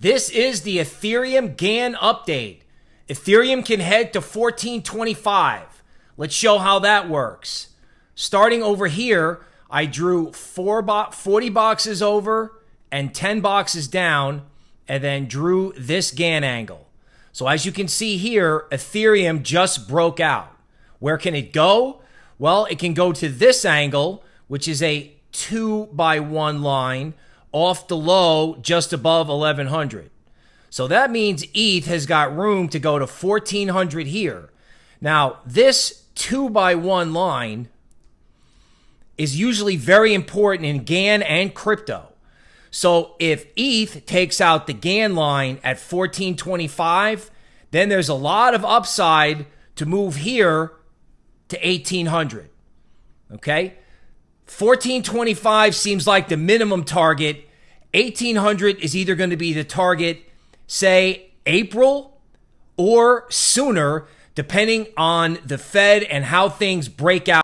This is the Ethereum Gann update. Ethereum can head to 1425. Let's show how that works. Starting over here, I drew four bo- 40 boxes over and 10 boxes down, and then drew this Gann angle. So as you can see here, Ethereum just broke out. Where can it go? Well, it can go to this angle, which is a two by one line off the low just above 1100. So that means ETH has got room to go to 1400 here. Now, this two by one line is usually very important in Gann and crypto. So if ETH takes out the Gann line at 1425, then there's a lot of upside to move here to 1800. Okay? 1425 seems like the minimum target. 1800 is either going to be the target, say April or sooner, depending on the Fed and how things break out.